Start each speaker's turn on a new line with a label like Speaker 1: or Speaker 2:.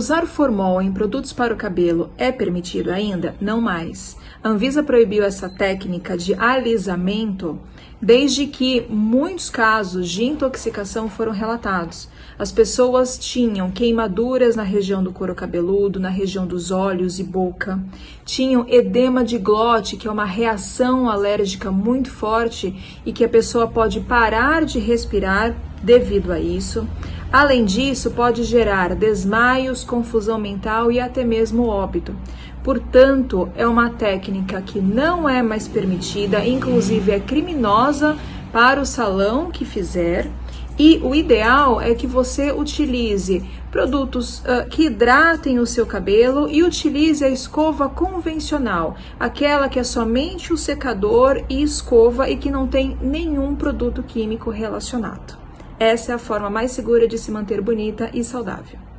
Speaker 1: Usar formol em produtos para o cabelo é permitido ainda? Não mais. A Anvisa proibiu essa técnica de alisamento desde que muitos casos de intoxicação foram relatados. As pessoas tinham queimaduras na região do couro cabeludo, na região dos olhos e boca, tinham edema de glote, que é uma reação alérgica muito forte e que a pessoa pode parar de respirar devido a isso. Além disso, pode gerar desmaios, confusão mental e até mesmo óbito. Portanto, é uma técnica que não é mais permitida, inclusive é criminosa para o salão que fizer. E o ideal é que você utilize produtos uh, que hidratem o seu cabelo e utilize a escova convencional, aquela que é somente o secador e escova e que não tem nenhum produto químico relacionado. Essa é a forma mais segura de se manter bonita e saudável.